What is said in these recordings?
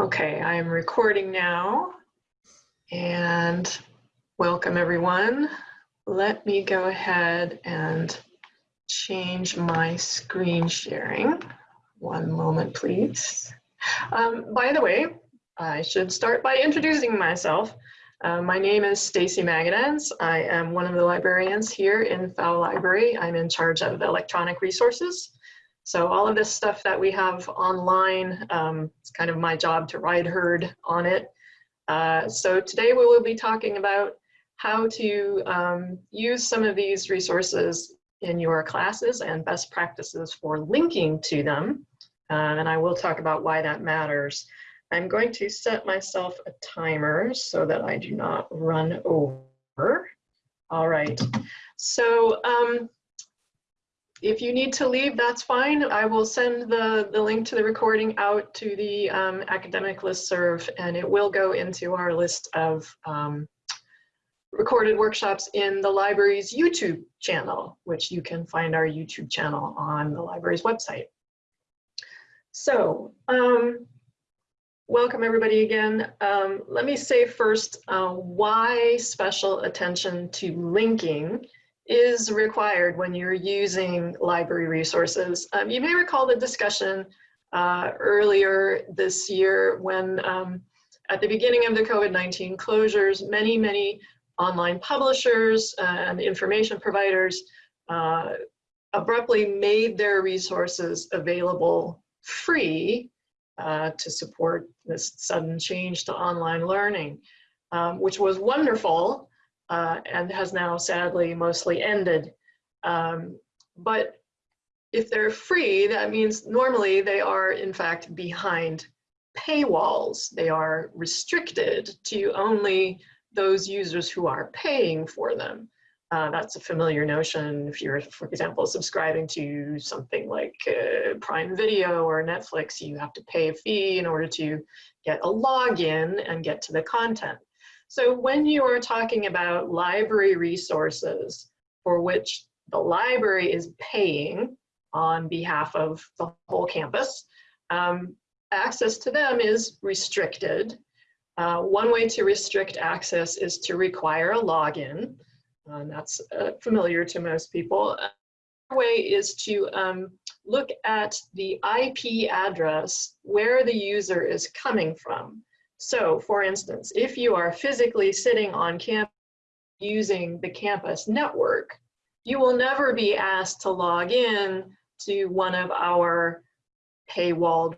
Okay, I am recording now and welcome everyone. Let me go ahead and change my screen sharing. One moment, please. Um, by the way, I should start by introducing myself. Uh, my name is Stacy Magedanz. I am one of the librarians here in Pfau Library. I'm in charge of electronic resources. So all of this stuff that we have online, um, it's kind of my job to ride herd on it. Uh, so today we will be talking about how to um, use some of these resources in your classes and best practices for linking to them. Uh, and I will talk about why that matters. I'm going to set myself a timer so that I do not run over. All right, so um, if you need to leave, that's fine. I will send the, the link to the recording out to the um, academic listserv and it will go into our list of um, recorded workshops in the library's YouTube channel, which you can find our YouTube channel on the library's website. So, um, welcome everybody again. Um, let me say first uh, why special attention to linking is required when you're using library resources. Um, you may recall the discussion uh, earlier this year when um, at the beginning of the COVID-19 closures, many, many online publishers and information providers uh, abruptly made their resources available free uh, to support this sudden change to online learning, um, which was wonderful uh, and has now sadly mostly ended. Um, but if they're free, that means normally they are in fact behind paywalls. They are restricted to only those users who are paying for them. Uh, that's a familiar notion if you're, for example, subscribing to something like uh, Prime Video or Netflix, you have to pay a fee in order to get a login and get to the content. So when you are talking about library resources for which the library is paying on behalf of the whole campus, um, access to them is restricted. Uh, one way to restrict access is to require a login. and that's uh, familiar to most people. Another way is to um, look at the IP address where the user is coming from. So for instance, if you are physically sitting on campus using the campus network, you will never be asked to log in to one of our paywalled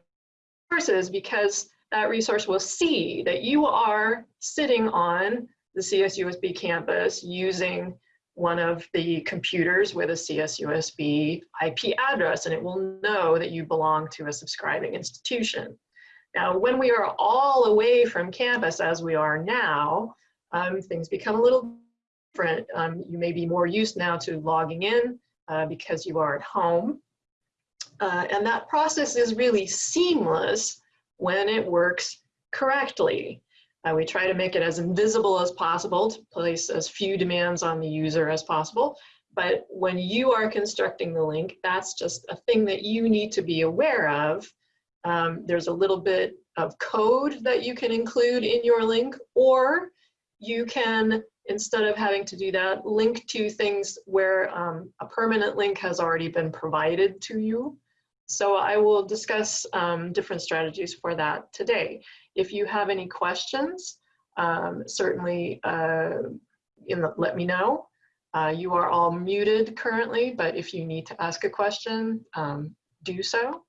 resources because that resource will see that you are sitting on the CSUSB campus using one of the computers with a CSUSB IP address and it will know that you belong to a subscribing institution. Now, when we are all away from campus as we are now, um, things become a little different. Um, you may be more used now to logging in uh, because you are at home. Uh, and that process is really seamless when it works correctly. Uh, we try to make it as invisible as possible to place as few demands on the user as possible. But when you are constructing the link, that's just a thing that you need to be aware of um, there's a little bit of code that you can include in your link, or you can, instead of having to do that, link to things where um, a permanent link has already been provided to you. So I will discuss um, different strategies for that today. If you have any questions, um, certainly uh, the, let me know. Uh, you are all muted currently, but if you need to ask a question, um, do so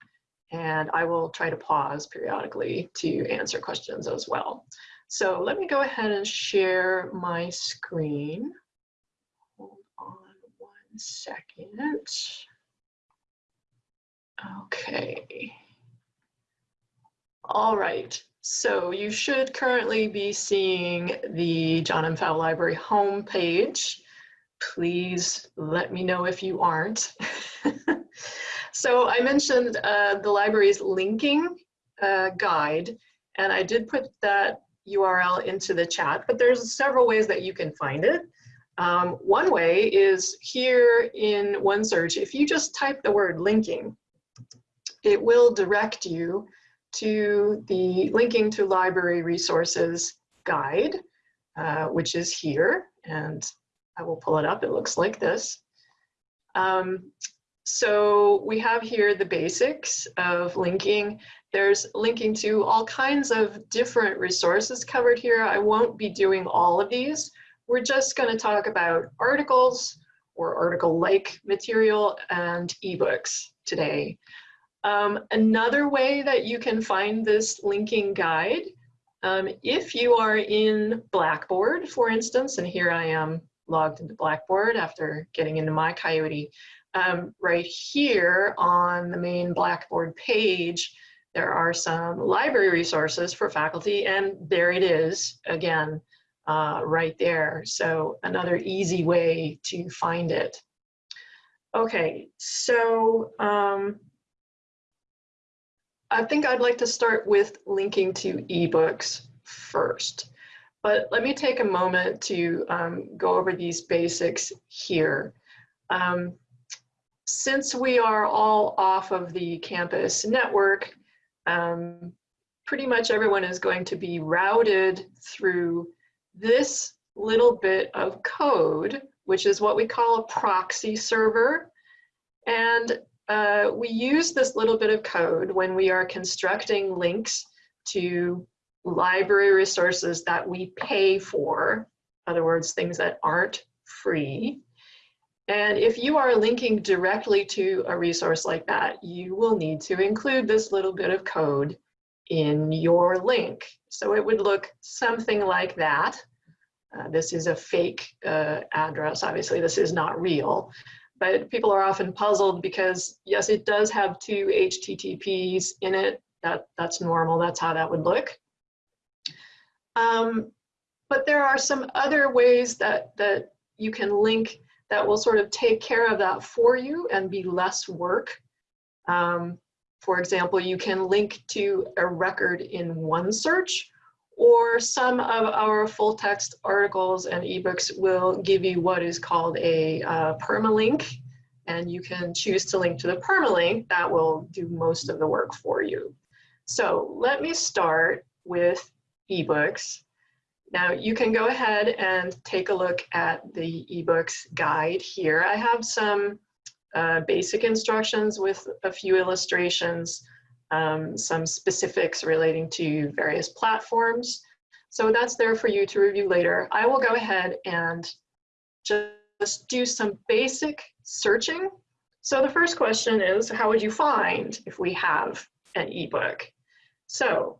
and I will try to pause periodically to answer questions as well. So let me go ahead and share my screen. Hold on one second. Okay. All right, so you should currently be seeing the John M. Pfau Library homepage. Please let me know if you aren't. So I mentioned uh, the library's linking uh, guide, and I did put that URL into the chat, but there's several ways that you can find it. Um, one way is here in OneSearch, if you just type the word linking, it will direct you to the linking to library resources guide, uh, which is here. And I will pull it up. It looks like this. Um, so we have here the basics of linking. There's linking to all kinds of different resources covered here. I won't be doing all of these. We're just going to talk about articles or article-like material and ebooks today. Um, another way that you can find this linking guide, um, if you are in Blackboard, for instance, and here I am logged into Blackboard after getting into my Coyote, um, right here on the main Blackboard page, there are some library resources for faculty, and there it is, again, uh, right there. So another easy way to find it. Okay, so um, I think I'd like to start with linking to ebooks first. But let me take a moment to um, go over these basics here. Um, since we are all off of the campus network, um, pretty much everyone is going to be routed through this little bit of code, which is what we call a proxy server. And uh, we use this little bit of code when we are constructing links to library resources that we pay for, in other words, things that aren't free. And if you are linking directly to a resource like that, you will need to include this little bit of code in your link. So it would look something like that. Uh, this is a fake uh, address. Obviously, this is not real. But people are often puzzled because, yes, it does have two HTTPs in it. That, that's normal. That's how that would look. Um, but there are some other ways that, that you can link that will sort of take care of that for you and be less work. Um, for example, you can link to a record in OneSearch, or some of our full text articles and ebooks will give you what is called a uh, permalink, and you can choose to link to the permalink. That will do most of the work for you. So let me start with ebooks. Now you can go ahead and take a look at the ebooks guide here. I have some uh, basic instructions with a few illustrations, um, some specifics relating to various platforms. So that's there for you to review later. I will go ahead and just do some basic searching. So the first question is, how would you find if we have an ebook? So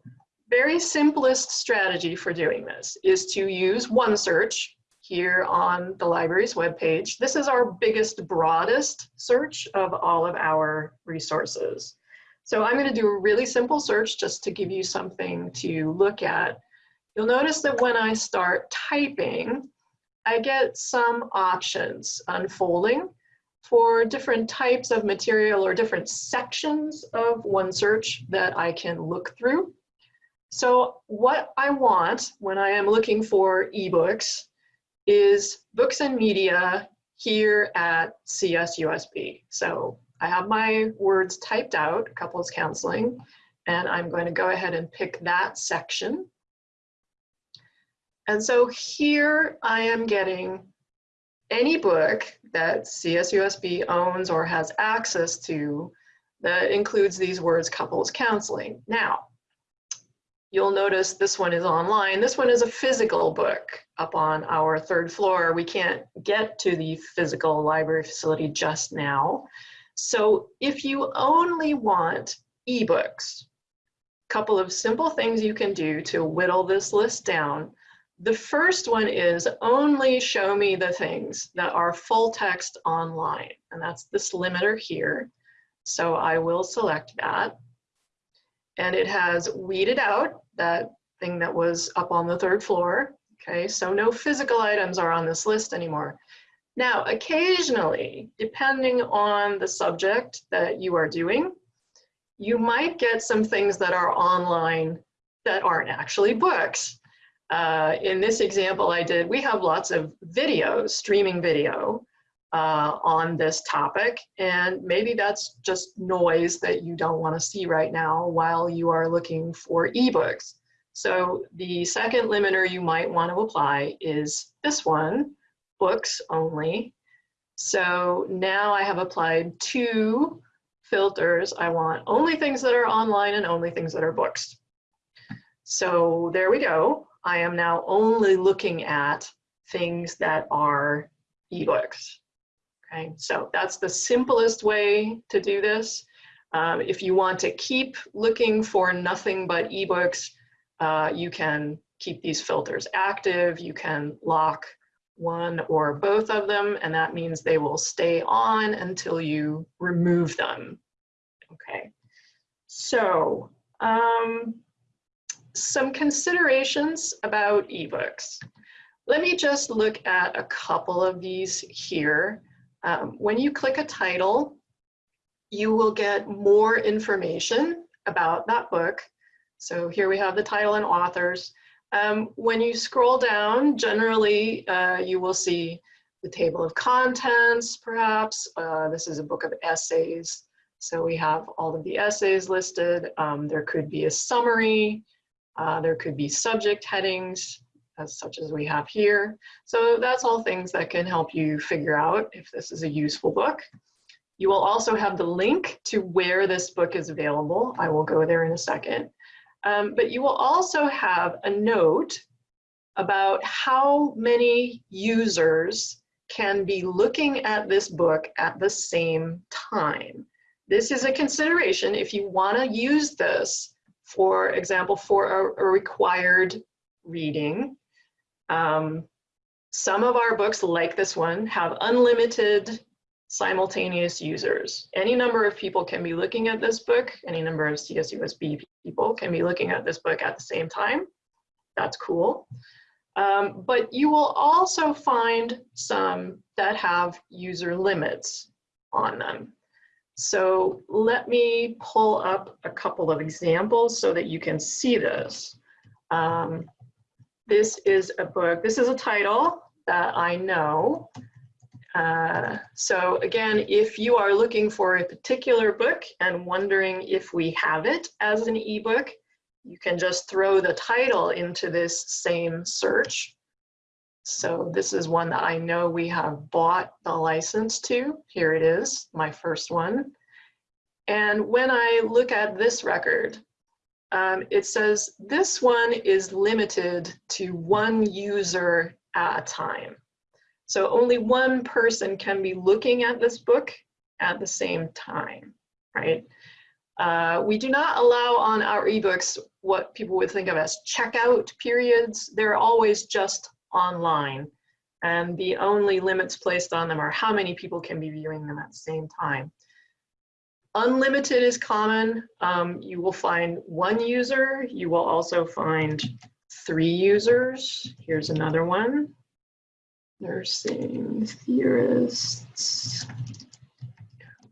very simplest strategy for doing this is to use OneSearch here on the library's webpage. This is our biggest, broadest search of all of our resources. So I'm going to do a really simple search just to give you something to look at. You'll notice that when I start typing, I get some options unfolding for different types of material or different sections of OneSearch that I can look through. So what I want when I am looking for ebooks is books and media here at CSUSB. So I have my words typed out, couples counseling, and I'm going to go ahead and pick that section. And so here I am getting any book that CSUSB owns or has access to that includes these words couples counseling. Now, You'll notice this one is online. This one is a physical book up on our third floor. We can't get to the physical library facility just now. So if you only want ebooks, a couple of simple things you can do to whittle this list down. The first one is only show me the things that are full text online. And that's this limiter here. So I will select that and it has weeded out that thing that was up on the third floor. Okay, so no physical items are on this list anymore. Now, occasionally, depending on the subject that you are doing, you might get some things that are online that aren't actually books. Uh, in this example I did, we have lots of video, streaming video, uh, on this topic. And maybe that's just noise that you don't want to see right now while you are looking for ebooks. So the second limiter you might want to apply is this one, books only. So now I have applied two filters. I want only things that are online and only things that are books. So there we go. I am now only looking at things that are ebooks. Okay, so that's the simplest way to do this. Um, if you want to keep looking for nothing but ebooks, uh, you can keep these filters active. You can lock one or both of them, and that means they will stay on until you remove them. Okay, so um, some considerations about ebooks. Let me just look at a couple of these here. Um, when you click a title, you will get more information about that book. So here we have the title and authors. Um, when you scroll down, generally uh, you will see the table of contents, perhaps. Uh, this is a book of essays. So we have all of the essays listed. Um, there could be a summary. Uh, there could be subject headings, as such as we have here. So that's all things that can help you figure out if this is a useful book. You will also have the link to where this book is available. I will go there in a second. Um, but you will also have a note about how many users can be looking at this book at the same time. This is a consideration if you want to use this, for example, for a, a required reading. Um, some of our books, like this one, have unlimited simultaneous users. Any number of people can be looking at this book, any number of CSUSB people can be looking at this book at the same time. That's cool. Um, but you will also find some that have user limits on them. So let me pull up a couple of examples so that you can see this. Um, this is a book, this is a title that I know uh, so again, if you are looking for a particular book and wondering if we have it as an ebook, you can just throw the title into this same search. So this is one that I know we have bought the license to. Here it is, my first one. And when I look at this record, um, it says this one is limited to one user at a time. So only one person can be looking at this book at the same time, right? Uh, we do not allow on our ebooks what people would think of as checkout periods. They're always just online. And the only limits placed on them are how many people can be viewing them at the same time. Unlimited is common. Um, you will find one user. You will also find three users. Here's another one nursing theorists,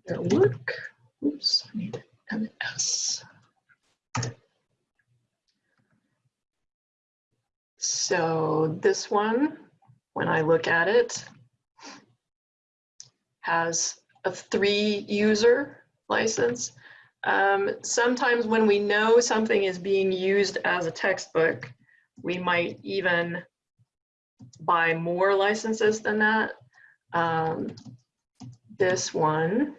their work. Oops, I need an S. So this one, when I look at it, has a three user license. Um, sometimes when we know something is being used as a textbook, we might even buy more licenses than that. Um, this one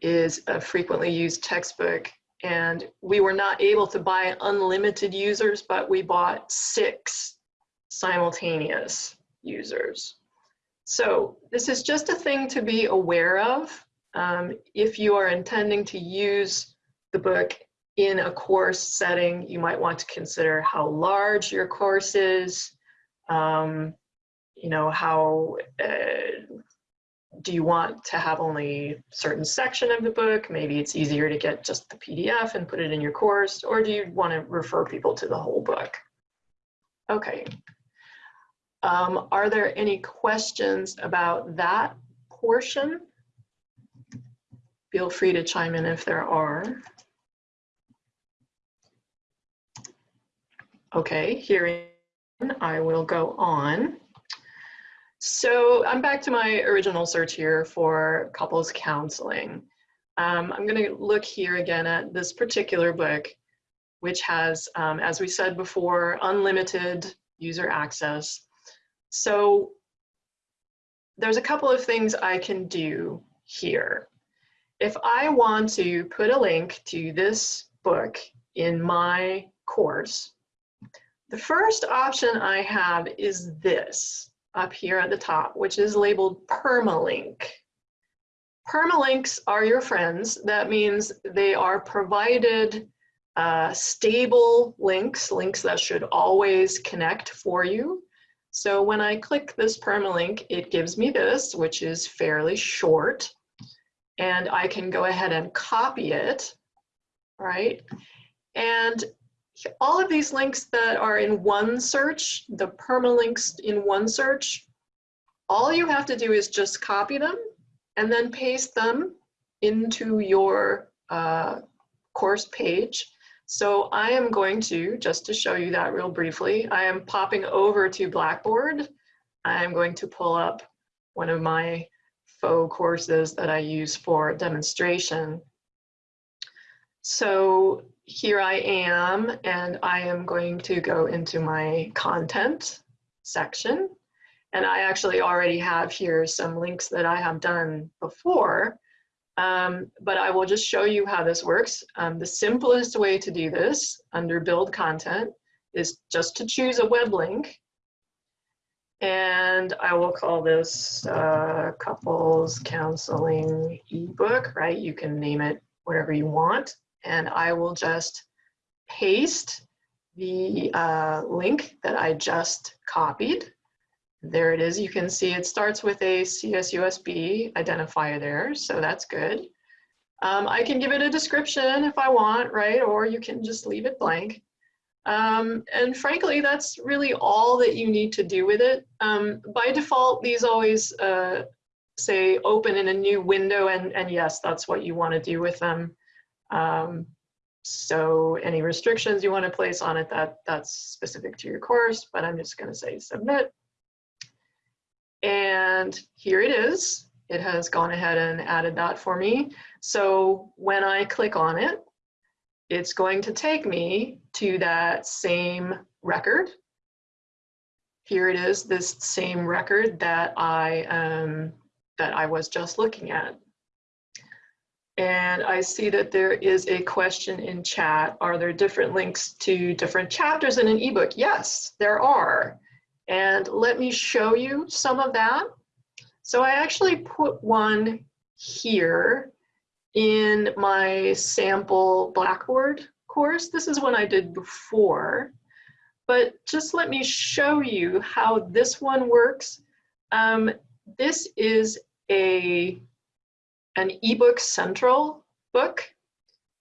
is a frequently used textbook and we were not able to buy unlimited users, but we bought six simultaneous users. So this is just a thing to be aware of. Um, if you are intending to use the book in a course setting, you might want to consider how large your course is, um, you know, how uh, do you want to have only certain section of the book? Maybe it's easier to get just the PDF and put it in your course, or do you want to refer people to the whole book? Okay. Um, are there any questions about that portion? Feel free to chime in if there are. Okay, hearing I will go on. So I'm back to my original search here for couples counseling. Um, I'm going to look here again at this particular book, which has, um, as we said before, unlimited user access. So there's a couple of things I can do here. If I want to put a link to this book in my course, the first option I have is this up here at the top, which is labeled permalink. Permalinks are your friends. That means they are provided uh, stable links, links that should always connect for you. So when I click this permalink, it gives me this, which is fairly short. And I can go ahead and copy it, right? And all of these links that are in one search, the permalinks in one search, all you have to do is just copy them and then paste them into your uh, course page. So I am going to, just to show you that real briefly, I am popping over to Blackboard. I'm going to pull up one of my faux courses that I use for demonstration. So here I am, and I am going to go into my content section. And I actually already have here some links that I have done before um, but I will just show you how this works. Um, the simplest way to do this under build content is just to choose a web link. And I will call this uh, couples counseling ebook, right? You can name it whatever you want. And I will just paste the uh, link that I just copied there it is. You can see it starts with a CSUSB identifier there, so that's good. Um, I can give it a description if I want, right? Or you can just leave it blank. Um, and frankly, that's really all that you need to do with it. Um, by default, these always uh, say open in a new window, and, and yes, that's what you want to do with them. Um, so any restrictions you want to place on it, that, that's specific to your course, but I'm just going to say submit. And here it is. It has gone ahead and added that for me. So when I click on it, it's going to take me to that same record. Here it is, this same record that I, um, that I was just looking at. And I see that there is a question in chat. Are there different links to different chapters in an ebook? Yes, there are. And let me show you some of that. So I actually put one here in my sample Blackboard course. This is one I did before, but just let me show you how this one works. Um, this is a an ebook central book.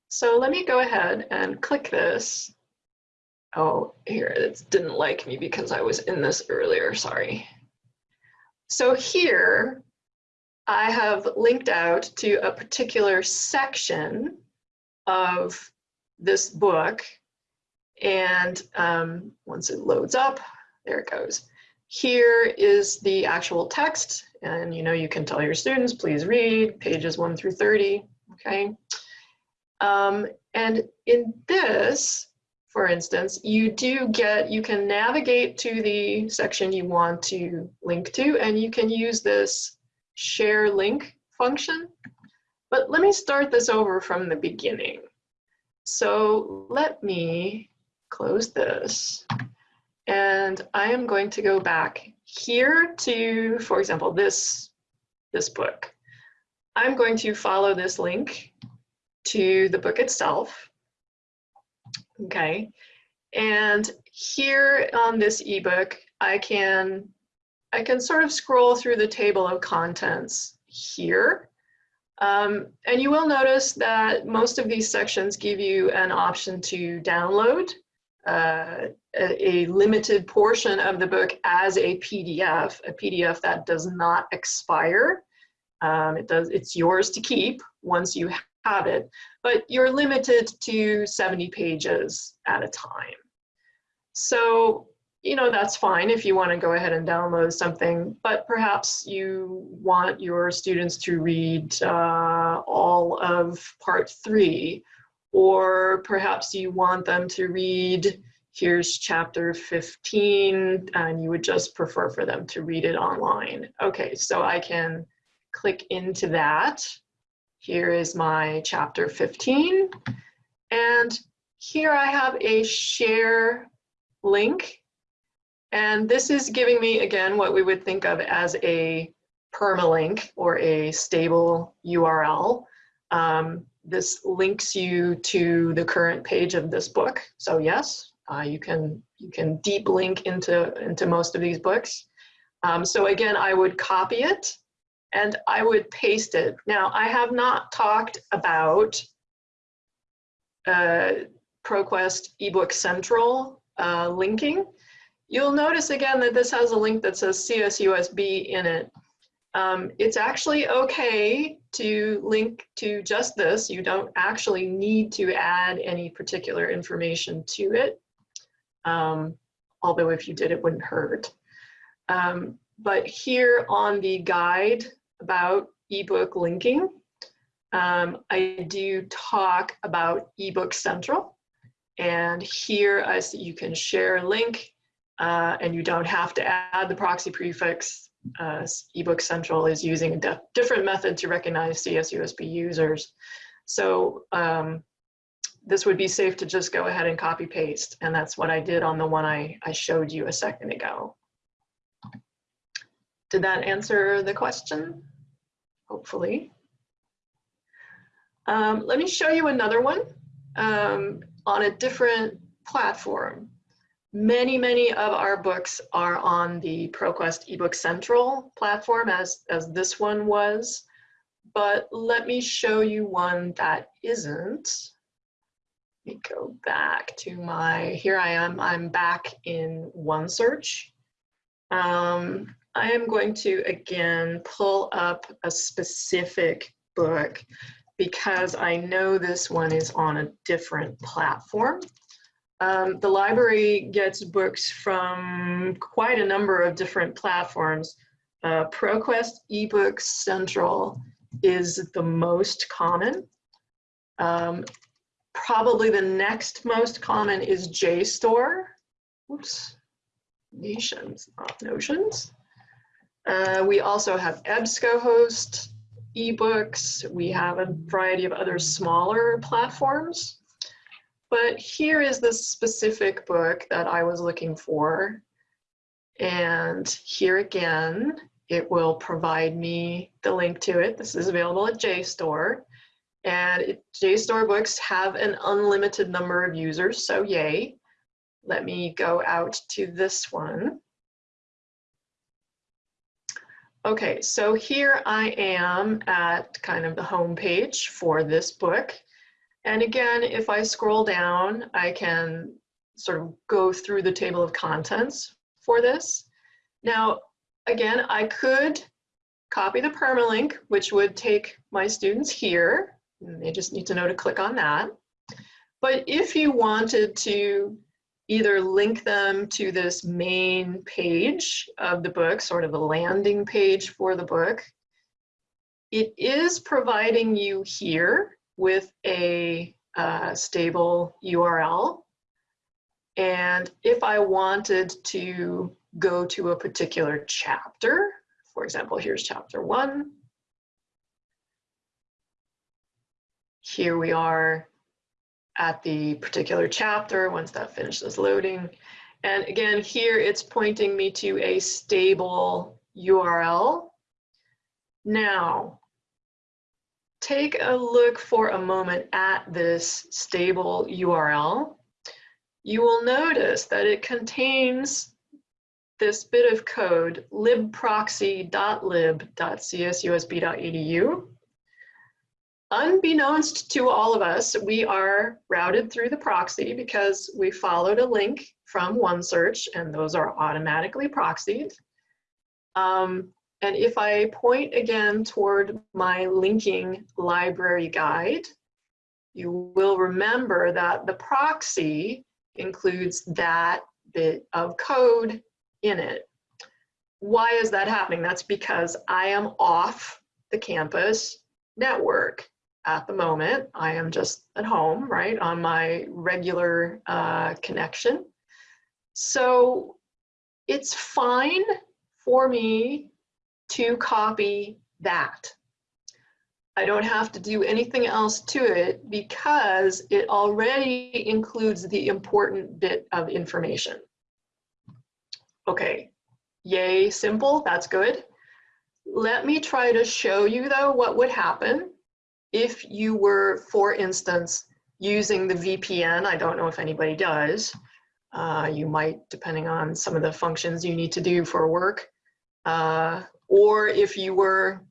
So let me go ahead and click this Oh, here, it didn't like me because I was in this earlier, sorry. So here, I have linked out to a particular section of this book. And um, once it loads up, there it goes. Here is the actual text. And you know, you can tell your students, please read pages one through 30, okay? Um, and in this, for instance, you do get, you can navigate to the section you want to link to, and you can use this share link function. But let me start this over from the beginning. So let me close this. And I am going to go back here to, for example, this, this book. I'm going to follow this link to the book itself. Okay, and here on this ebook, I can, I can sort of scroll through the table of contents here. Um, and you will notice that most of these sections give you an option to download uh, a, a, limited portion of the book as a PDF, a PDF that does not expire. Um, it does, it's yours to keep once you have it, but you're limited to 70 pages at a time. So you know, that's fine if you want to go ahead and download something, but perhaps you want your students to read uh, all of part three, or perhaps you want them to read, here's chapter 15, and you would just prefer for them to read it online. Okay, so I can click into that. Here is my chapter 15, and here I have a share link and this is giving me, again, what we would think of as a permalink or a stable URL. Um, this links you to the current page of this book. So yes, uh, you can you can deep link into, into most of these books. Um, so again, I would copy it and I would paste it. Now, I have not talked about uh, ProQuest eBook Central uh, linking. You'll notice again that this has a link that says CSUSB in it. Um, it's actually okay to link to just this. You don't actually need to add any particular information to it. Um, although if you did, it wouldn't hurt. Um, but here on the guide about ebook linking, um, I do talk about ebook central. And here I see you can share a link uh, and you don't have to add the proxy prefix. Uh, eBook Central is using a different method to recognize CSUSB users. So um, this would be safe to just go ahead and copy paste. And that's what I did on the one I, I showed you a second ago. Did that answer the question? Hopefully. Um, let me show you another one um, on a different platform. Many, many of our books are on the ProQuest eBook Central platform as, as this one was, but let me show you one that isn't. Let me go back to my, here I am, I'm back in OneSearch. Um, I am going to, again, pull up a specific book because I know this one is on a different platform. Um, the library gets books from quite a number of different platforms. Uh, ProQuest eBooks Central is the most common. Um, probably the next most common is JSTOR. Oops, Nations, not Notions. Uh, we also have EBSCOhost ebooks. We have a variety of other smaller platforms. But here is the specific book that I was looking for. And here again, it will provide me the link to it. This is available at JSTOR. And it, JSTOR books have an unlimited number of users, so yay. Let me go out to this one. Okay, so here I am at kind of the home page for this book. And again, if I scroll down, I can sort of go through the table of contents for this. Now, again, I could copy the permalink, which would take my students here. They just need to know to click on that. But if you wanted to either link them to this main page of the book, sort of a landing page for the book, it is providing you here with a uh, stable URL. And if I wanted to go to a particular chapter, for example, here's chapter one. Here we are at the particular chapter once that finishes loading. And again, here it's pointing me to a stable URL. Now, take a look for a moment at this stable URL, you will notice that it contains this bit of code libproxy.lib.csusb.edu. Unbeknownst to all of us, we are routed through the proxy because we followed a link from OneSearch and those are automatically proxied. Um, and if I point again toward my linking library guide, you will remember that the proxy includes that bit of code in it. Why is that happening? That's because I am off the campus network at the moment. I am just at home, right, on my regular uh, connection. So it's fine for me to copy that. I don't have to do anything else to it because it already includes the important bit of information. Okay, yay, simple, that's good. Let me try to show you though what would happen if you were, for instance, using the VPN. I don't know if anybody does. Uh, you might, depending on some of the functions you need to do for work. Uh, or if you were,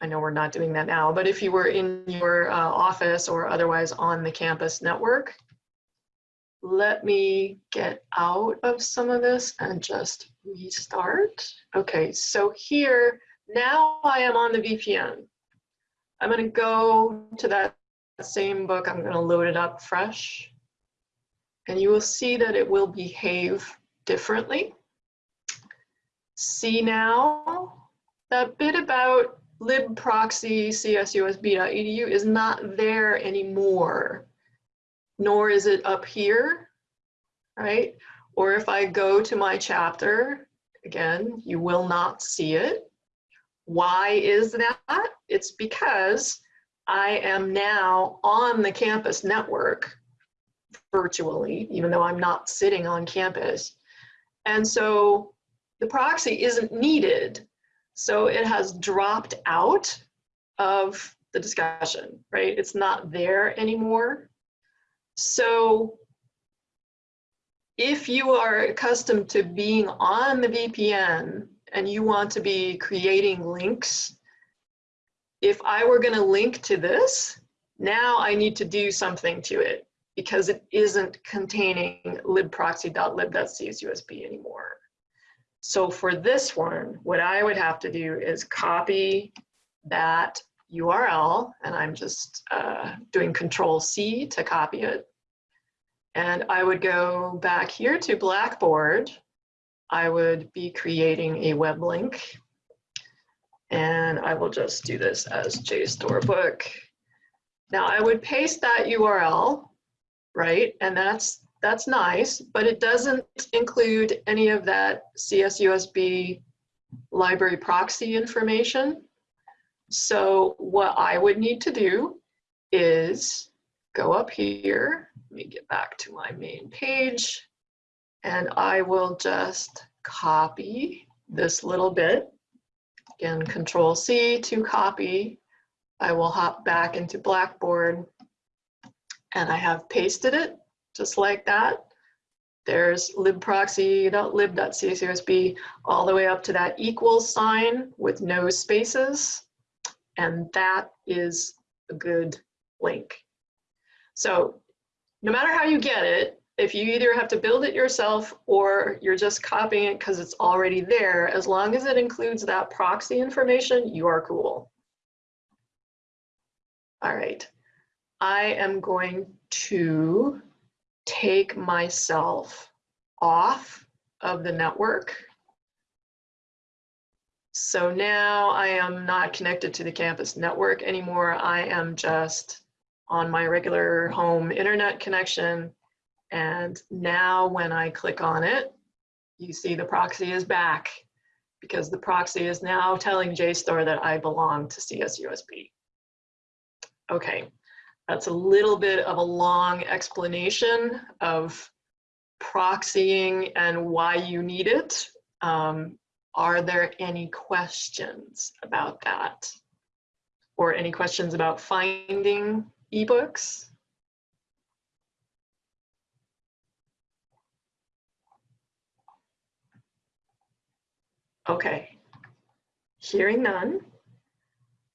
I know we're not doing that now, but if you were in your uh, office or otherwise on the campus network, let me get out of some of this and just restart. Okay, so here, now I am on the VPN. I'm gonna go to that same book, I'm gonna load it up fresh. And you will see that it will behave differently. See now, that bit about libproxy csusb.edu is not there anymore, nor is it up here, right? Or if I go to my chapter, again, you will not see it. Why is that? It's because I am now on the campus network virtually, even though I'm not sitting on campus. And so the proxy isn't needed. So it has dropped out of the discussion, right? It's not there anymore. So if you are accustomed to being on the VPN and you want to be creating links, if I were gonna link to this, now I need to do something to it because it isn't containing libproxy.lib.csusb anymore. So for this one, what I would have to do is copy that URL, and I'm just uh, doing Control C to copy it. And I would go back here to Blackboard. I would be creating a web link. And I will just do this as JSTOR book. Now I would paste that URL, right? And that's that's nice, but it doesn't include any of that CSUSB library proxy information. So what I would need to do is go up here, let me get back to my main page, and I will just copy this little bit. Again, Control C to copy. I will hop back into Blackboard and I have pasted it just like that. There's libproxy.lib.csusb all the way up to that equals sign with no spaces. And that is a good link. So no matter how you get it, if you either have to build it yourself or you're just copying it because it's already there, as long as it includes that proxy information, you are cool. All right, I am going to take myself off of the network. So now I am not connected to the campus network anymore. I am just on my regular home internet connection. And now when I click on it, you see the proxy is back because the proxy is now telling JSTOR that I belong to CSUSB. Okay, that's a little bit of a long explanation of proxying and why you need it. Um, are there any questions about that? Or any questions about finding ebooks? Okay, hearing none,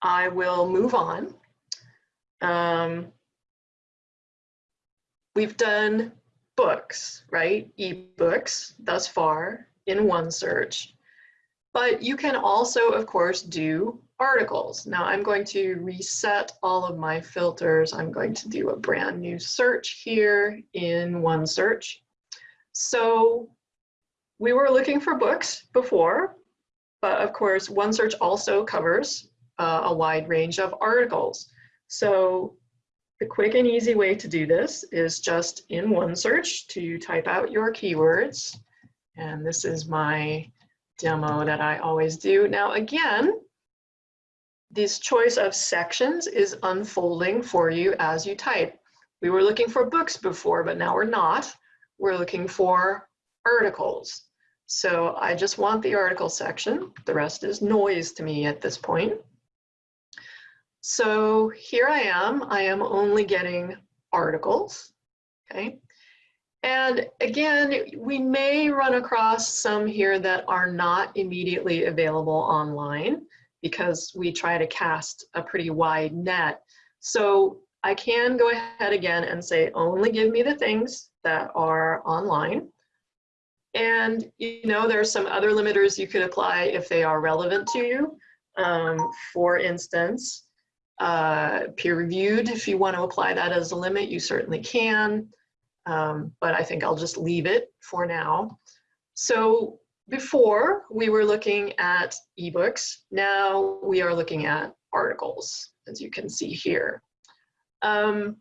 I will move on. Um, we've done books, right? Ebooks thus far in OneSearch. But you can also, of course, do articles. Now I'm going to reset all of my filters. I'm going to do a brand new search here in OneSearch. So we were looking for books before, but of course, OneSearch also covers uh, a wide range of articles. So the quick and easy way to do this is just in OneSearch to type out your keywords. And this is my demo that I always do. Now again, this choice of sections is unfolding for you as you type. We were looking for books before, but now we're not. We're looking for articles. So I just want the article section. The rest is noise to me at this point. So here I am, I am only getting articles, okay? And again, we may run across some here that are not immediately available online because we try to cast a pretty wide net. So I can go ahead again and say, only give me the things that are online. And you know, there are some other limiters you could apply if they are relevant to you. Um, for instance, uh, peer reviewed. If you want to apply that as a limit, you certainly can. Um, but I think I'll just leave it for now. So before we were looking at ebooks, now we are looking at articles, as you can see here. Um,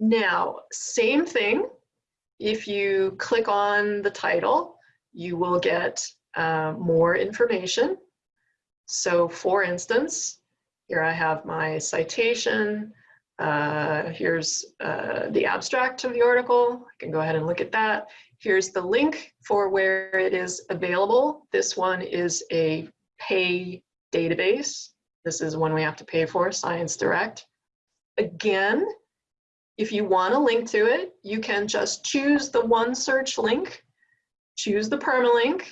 now, same thing. If you click on the title, you will get uh, more information. So for instance, here I have my citation. Uh, here's uh, the abstract of the article. I can go ahead and look at that. Here's the link for where it is available. This one is a pay database. This is one we have to pay for, Science Direct. Again, if you want a link to it, you can just choose the OneSearch link, choose the permalink,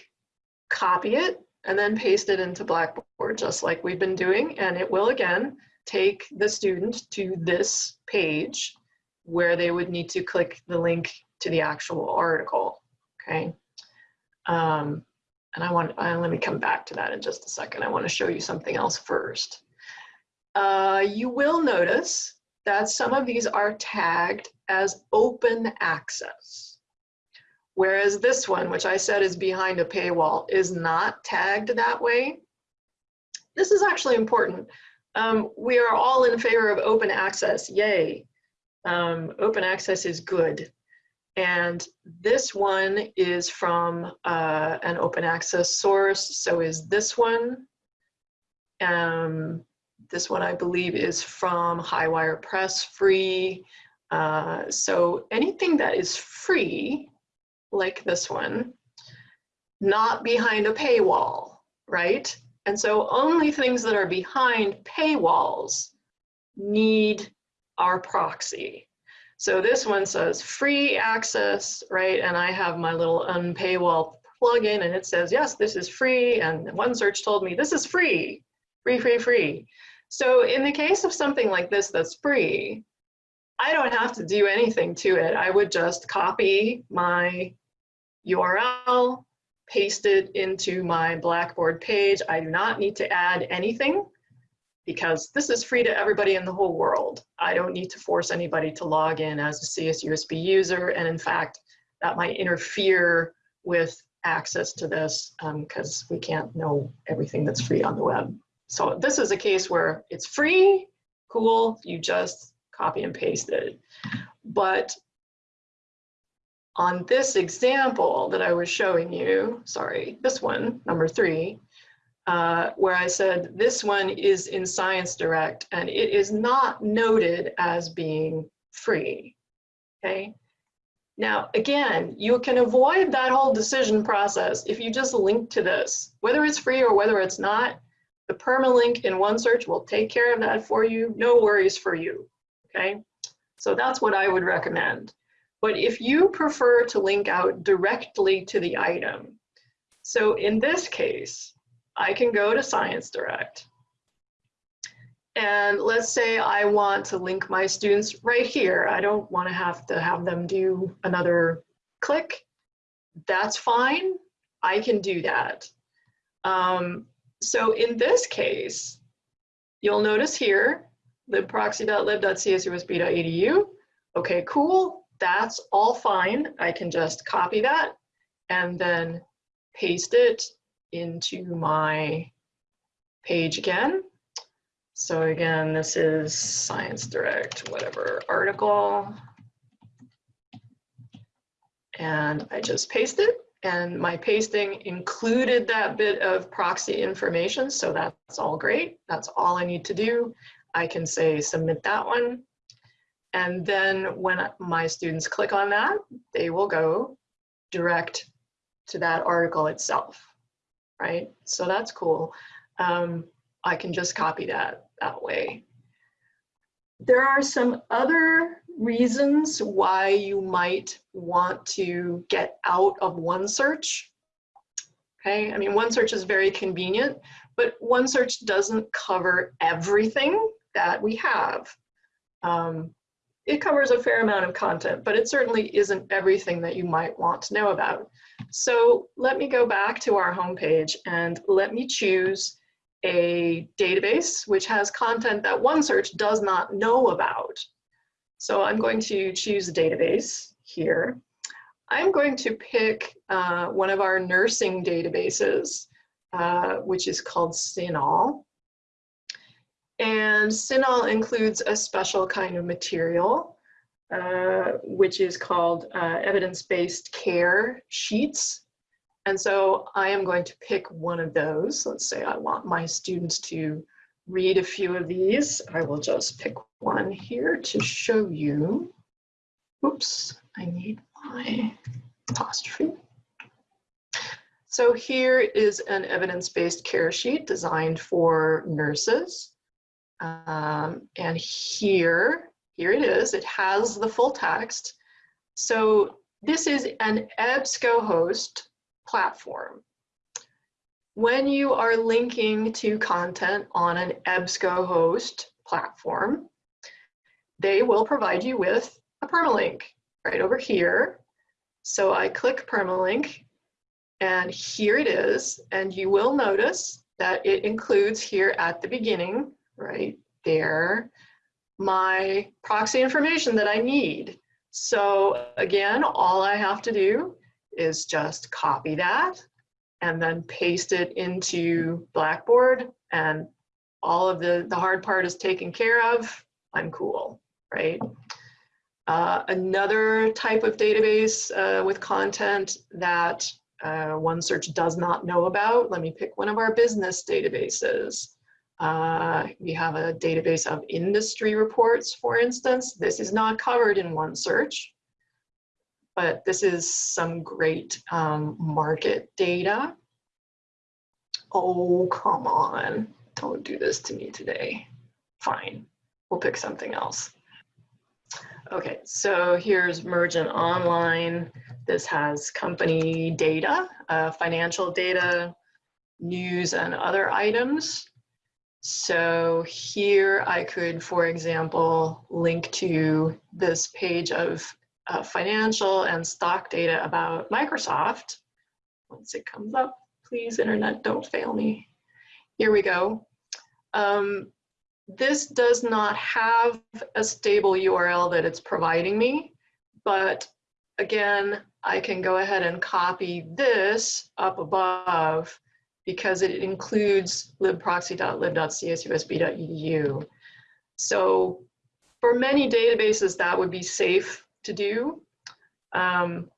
copy it, and then paste it into Blackboard just like we've been doing. And it will again take the student to this page where they would need to click the link to the actual article, okay? Um, and I want, uh, let me come back to that in just a second. I wanna show you something else first. Uh, you will notice that some of these are tagged as open access. Whereas this one, which I said is behind a paywall, is not tagged that way. This is actually important. Um, we are all in favor of open access, yay. Um, open access is good. And this one is from uh, an open access source, so is this one. Um, this one I believe is from Highwire Press free. Uh, so anything that is free like this one, not behind a paywall, right? And so only things that are behind paywalls need our proxy. So this one says free access, right? And I have my little unpaywall plugin and it says, yes, this is free. And OneSearch told me this is free, free, free, free. So in the case of something like this that's free, I don't have to do anything to it. I would just copy my URL, paste it into my Blackboard page. I do not need to add anything because this is free to everybody in the whole world. I don't need to force anybody to log in as a CSUSB user. And in fact, that might interfere with access to this because um, we can't know everything that's free on the web. So this is a case where it's free, cool, you just copy and paste it. But on this example that I was showing you, sorry, this one, number three, uh, where I said this one is in Science Direct and it is not noted as being free, okay? Now, again, you can avoid that whole decision process if you just link to this. Whether it's free or whether it's not, the permalink in OneSearch will take care of that for you. No worries for you, okay? So that's what I would recommend. But if you prefer to link out directly to the item, so in this case, I can go to Science Direct. And let's say I want to link my students right here. I don't want to have to have them do another click. That's fine. I can do that. Um, so in this case, you'll notice here, libproxy.lib.csusb.edu. Okay, cool that's all fine. I can just copy that and then paste it into my page again. So again, this is Science Direct, whatever article. And I just paste it and my pasting included that bit of proxy information. So that's all great. That's all I need to do. I can say submit that one. And then when my students click on that, they will go direct to that article itself, right? So that's cool. Um, I can just copy that that way. There are some other reasons why you might want to get out of OneSearch. Okay, I mean, OneSearch is very convenient, but OneSearch doesn't cover everything that we have. Um, it covers a fair amount of content, but it certainly isn't everything that you might want to know about. So let me go back to our homepage and let me choose a database which has content that OneSearch does not know about. So I'm going to choose a database here. I'm going to pick uh, one of our nursing databases, uh, which is called CINAHL. And CINAHL includes a special kind of material, uh, which is called uh, evidence-based care sheets. And so I am going to pick one of those. Let's say I want my students to read a few of these. I will just pick one here to show you. Oops, I need my apostrophe. So here is an evidence-based care sheet designed for nurses. Um, and here, here it is, it has the full text. So this is an EBSCOhost platform. When you are linking to content on an EBSCOhost platform, they will provide you with a permalink right over here. So I click permalink and here it is. And you will notice that it includes here at the beginning right there, my proxy information that I need. So again, all I have to do is just copy that and then paste it into Blackboard and all of the, the hard part is taken care of, I'm cool, right? Uh, another type of database uh, with content that uh, OneSearch does not know about, let me pick one of our business databases. Uh, we have a database of industry reports, for instance. This is not covered in OneSearch, but this is some great um, market data. Oh, come on. Don't do this to me today. Fine, we'll pick something else. Okay, so here's Mergent Online. This has company data, uh, financial data, news and other items. So here I could, for example, link to this page of uh, financial and stock data about Microsoft. Once it comes up, please internet, don't fail me. Here we go. Um, this does not have a stable URL that it's providing me, but again, I can go ahead and copy this up above because it includes libproxy.lib.csusb.edu. So for many databases, that would be safe to do. Um,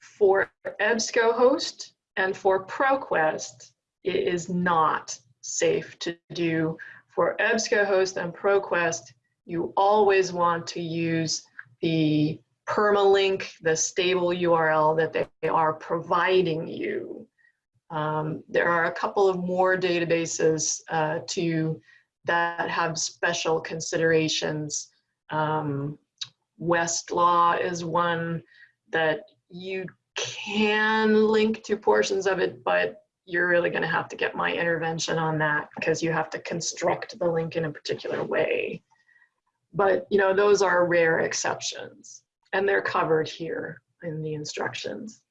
for EBSCOhost and for ProQuest, it is not safe to do. For EBSCOhost and ProQuest, you always want to use the permalink, the stable URL that they are providing you. Um, there are a couple of more databases uh, to that have special considerations. Um, Westlaw is one that you can link to portions of it, but you're really going to have to get my intervention on that because you have to construct the link in a particular way. But you know, those are rare exceptions and they're covered here in the instructions.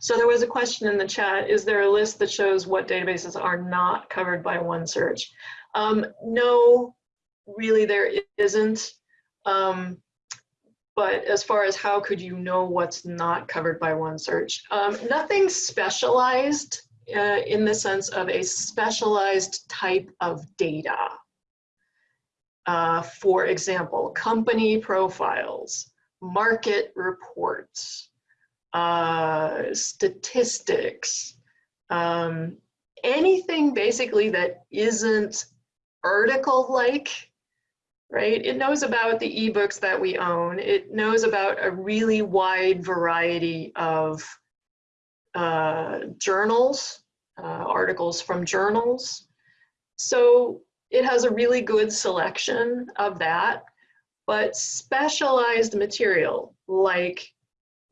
So there was a question in the chat, is there a list that shows what databases are not covered by OneSearch? Um, no, really there isn't. Um, but as far as how could you know what's not covered by OneSearch, um, nothing specialized uh, in the sense of a specialized type of data. Uh, for example, company profiles, market reports, uh, statistics, um, anything basically that isn't article-like, right? It knows about the ebooks that we own. It knows about a really wide variety of uh, journals, uh, articles from journals. So it has a really good selection of that, but specialized material like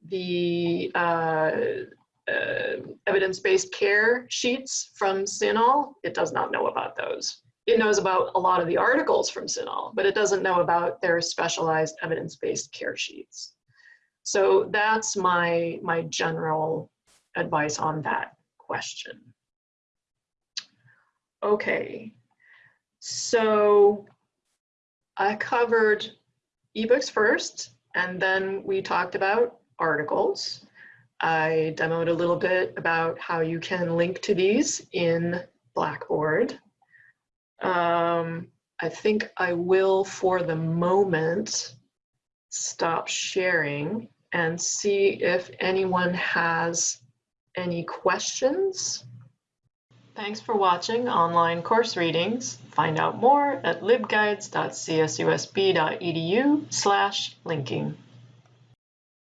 the uh, uh, evidence-based care sheets from CINAHL, it does not know about those. It knows about a lot of the articles from CINAHL, but it doesn't know about their specialized evidence-based care sheets. So that's my, my general advice on that question. Okay, so I covered ebooks first, and then we talked about articles. I demoed a little bit about how you can link to these in Blackboard. Um, I think I will, for the moment, stop sharing and see if anyone has any questions. Thanks for watching online course readings. Find out more at libguides.csusb.edu slash linking.